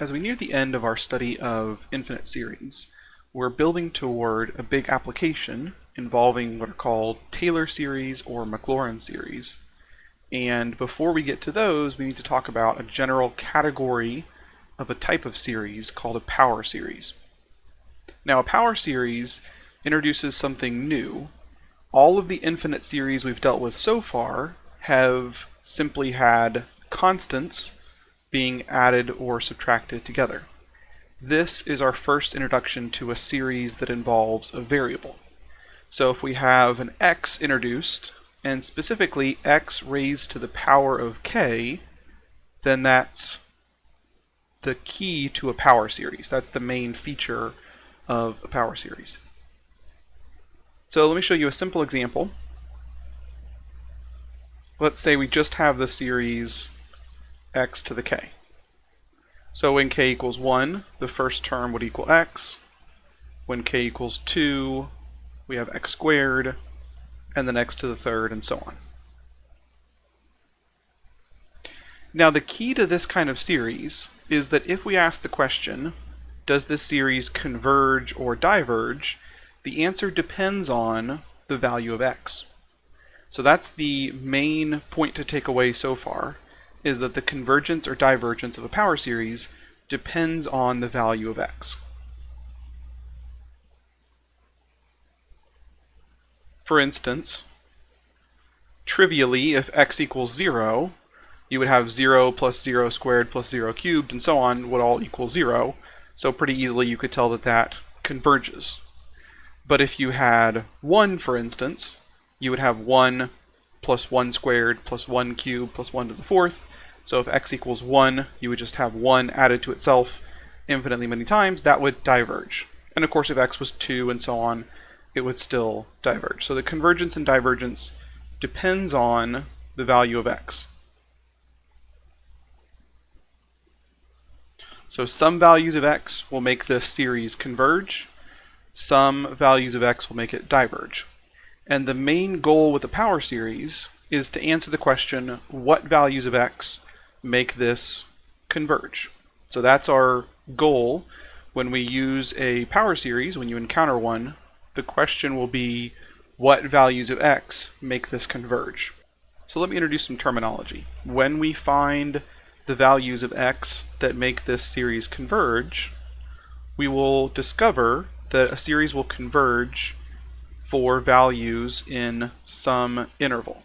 as we near the end of our study of infinite series, we're building toward a big application involving what are called Taylor series or Maclaurin series. And before we get to those, we need to talk about a general category of a type of series called a power series. Now, a power series introduces something new. All of the infinite series we've dealt with so far have simply had constants being added or subtracted together. This is our first introduction to a series that involves a variable. So if we have an x introduced, and specifically x raised to the power of k, then that's the key to a power series. That's the main feature of a power series. So let me show you a simple example. Let's say we just have the series x to the k. So when k equals 1, the first term would equal x. When k equals 2, we have x squared, and then x to the third, and so on. Now the key to this kind of series is that if we ask the question, does this series converge or diverge, the answer depends on the value of x. So that's the main point to take away so far, is that the convergence or divergence of a power series depends on the value of x. For instance, trivially, if x equals 0, you would have 0 plus 0 squared plus 0 cubed and so on would all equal 0. So pretty easily you could tell that that converges. But if you had 1, for instance, you would have 1 plus 1 squared plus 1 cubed plus 1 to the fourth, so if x equals 1, you would just have 1 added to itself infinitely many times, that would diverge. And of course, if x was 2 and so on, it would still diverge. So the convergence and divergence depends on the value of x. So some values of x will make this series converge, some values of x will make it diverge. And the main goal with the power series is to answer the question, what values of x make this converge. So that's our goal when we use a power series, when you encounter one, the question will be what values of x make this converge. So let me introduce some terminology. When we find the values of x that make this series converge, we will discover that a series will converge for values in some interval.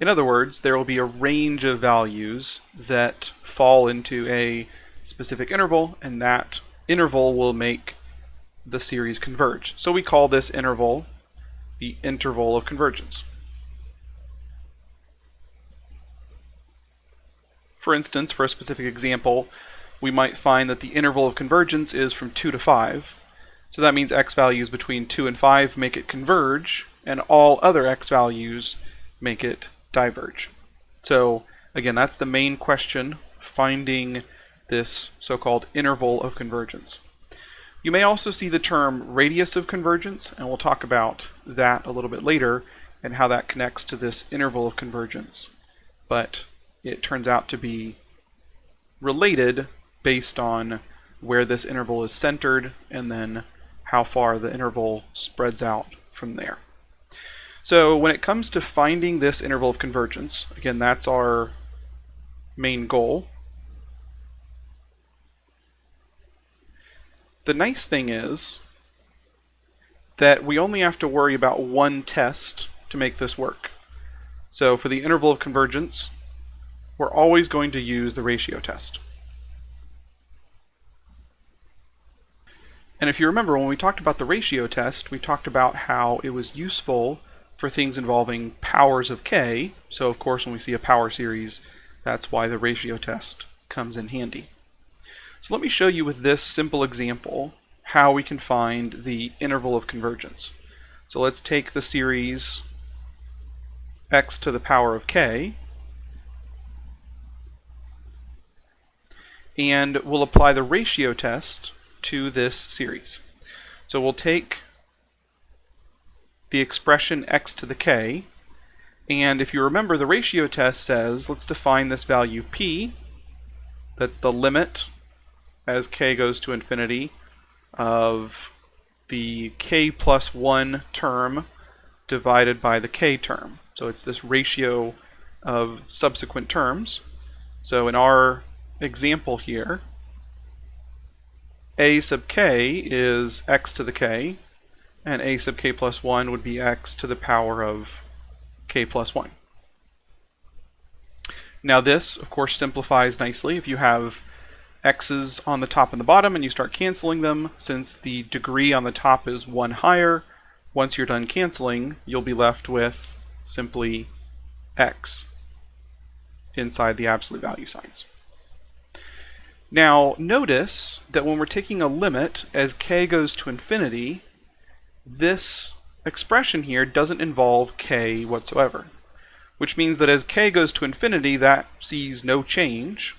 In other words, there will be a range of values that fall into a specific interval, and that interval will make the series converge. So we call this interval the interval of convergence. For instance, for a specific example, we might find that the interval of convergence is from 2 to 5. So that means x values between 2 and 5 make it converge, and all other x values make it diverge. So again, that's the main question, finding this so-called interval of convergence. You may also see the term radius of convergence, and we'll talk about that a little bit later and how that connects to this interval of convergence. But it turns out to be related based on where this interval is centered and then how far the interval spreads out from there. So when it comes to finding this interval of convergence, again, that's our main goal. The nice thing is that we only have to worry about one test to make this work. So for the interval of convergence, we're always going to use the ratio test. And if you remember, when we talked about the ratio test, we talked about how it was useful for things involving powers of k. So of course when we see a power series, that's why the ratio test comes in handy. So let me show you with this simple example how we can find the interval of convergence. So let's take the series x to the power of k, and we'll apply the ratio test to this series. So we'll take the expression x to the k. And if you remember, the ratio test says, let's define this value p That's the limit as k goes to infinity of the k plus 1 term divided by the k term. So it's this ratio of subsequent terms. So in our example here, a sub k is x to the k, and a sub k plus 1 would be x to the power of k plus 1. Now this, of course, simplifies nicely if you have x's on the top and the bottom and you start canceling them. Since the degree on the top is 1 higher, once you're done canceling, you'll be left with simply x inside the absolute value signs. Now notice that when we're taking a limit as k goes to infinity, this expression here doesn't involve k whatsoever, which means that as k goes to infinity, that sees no change,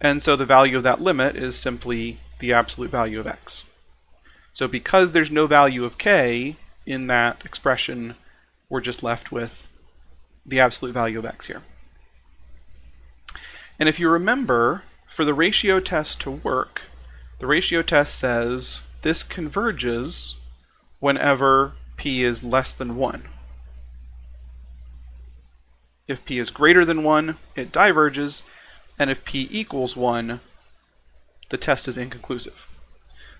and so the value of that limit is simply the absolute value of x. So because there's no value of k in that expression, we're just left with the absolute value of x here. And if you remember, for the ratio test to work, the ratio test says this converges whenever p is less than 1. If p is greater than 1, it diverges, and if p equals 1, the test is inconclusive.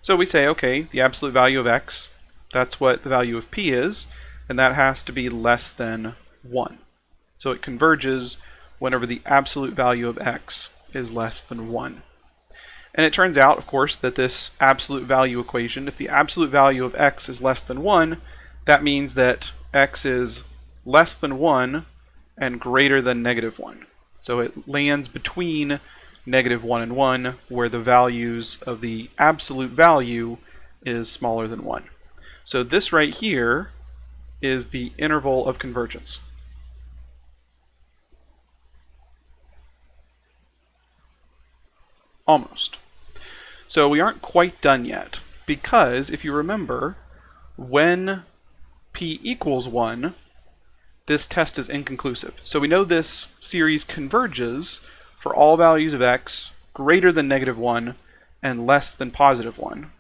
So we say, okay, the absolute value of x, that's what the value of p is, and that has to be less than 1. So it converges whenever the absolute value of x is less than 1. And it turns out, of course, that this absolute value equation, if the absolute value of x is less than 1, that means that x is less than 1 and greater than negative 1. So it lands between negative 1 and 1, where the values of the absolute value is smaller than 1. So this right here is the interval of convergence. Almost. So we aren't quite done yet, because if you remember, when p equals 1, this test is inconclusive. So we know this series converges for all values of x greater than negative 1 and less than positive 1.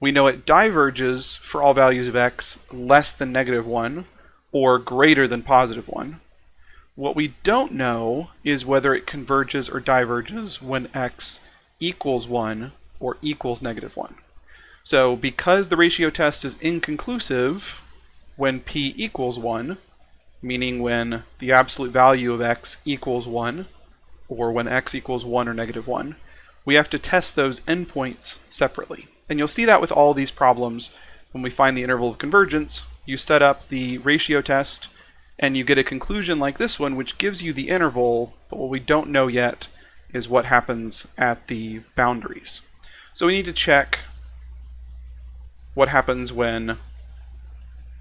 We know it diverges for all values of x less than negative 1 or greater than positive 1. What we don't know is whether it converges or diverges when x equals 1 or equals negative 1. So because the ratio test is inconclusive when p equals 1, meaning when the absolute value of x equals 1, or when x equals 1 or negative 1, we have to test those endpoints separately. And you'll see that with all these problems when we find the interval of convergence, you set up the ratio test and you get a conclusion like this one which gives you the interval, but what we don't know yet is what happens at the boundaries. So we need to check what happens when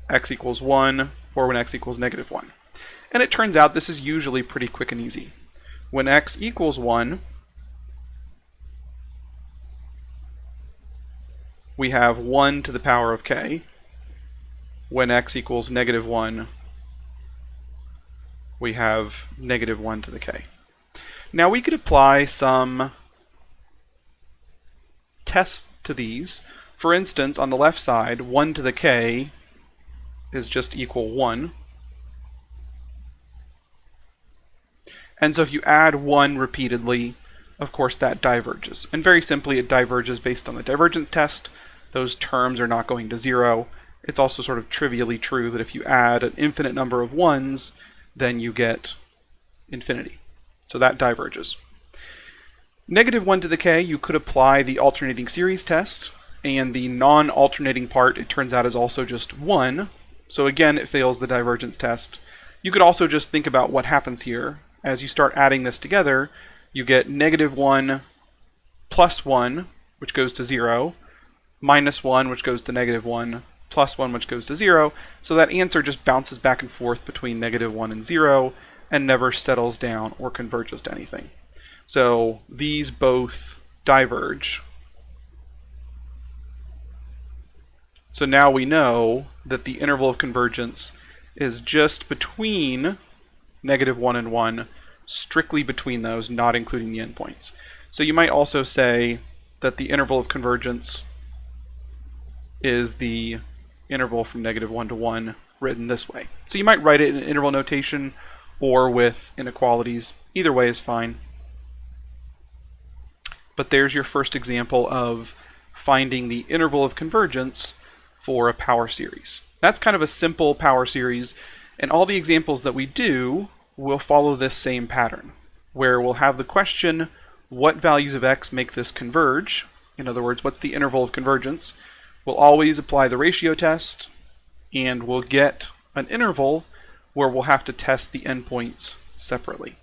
x equals 1 or when x equals negative 1. And it turns out this is usually pretty quick and easy. When x equals 1, we have 1 to the power of k. When x equals negative 1, we have negative 1 to the k. Now we could apply some tests to these. For instance, on the left side, 1 to the k is just equal 1. And so if you add 1 repeatedly, of course that diverges. And very simply, it diverges based on the divergence test. Those terms are not going to zero. It's also sort of trivially true that if you add an infinite number of 1s, then you get infinity. So that diverges. Negative 1 to the k, you could apply the alternating series test, and the non-alternating part, it turns out, is also just 1. So again, it fails the divergence test. You could also just think about what happens here. As you start adding this together, you get negative 1 plus 1, which goes to 0, minus 1, which goes to negative 1, plus 1, which goes to 0. So that answer just bounces back and forth between negative 1 and 0, and never settles down or converges to anything. So these both diverge. So now we know that the interval of convergence is just between negative 1 and 1, strictly between those, not including the endpoints. So you might also say that the interval of convergence is the interval from negative 1 to 1 written this way. So you might write it in interval notation or with inequalities. Either way is fine. But there's your first example of finding the interval of convergence for a power series. That's kind of a simple power series, and all the examples that we do will follow this same pattern, where we'll have the question, what values of x make this converge? In other words, what's the interval of convergence? We'll always apply the ratio test, and we'll get an interval where we'll have to test the endpoints separately.